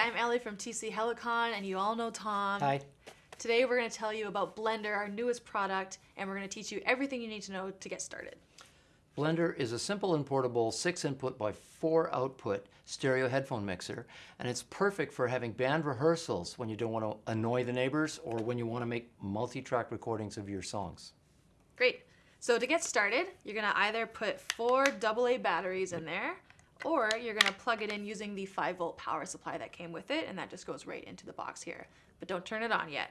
Ellie from TC Helicon, and you all know Tom. Hi. Today we're going to tell you about Blender, our newest product, and we're going to teach you everything you need to know to get started. Blender is a simple and portable 6 input by 4 output stereo headphone mixer and it's perfect for having band rehearsals when you don't want to annoy the neighbors or when you want to make multi-track recordings of your songs. Great. So to get started, you're going to either put four AA batteries in there or you're to plug it in using the 5 volt power supply that came with it and that just goes right into the box here. But don't turn it on yet.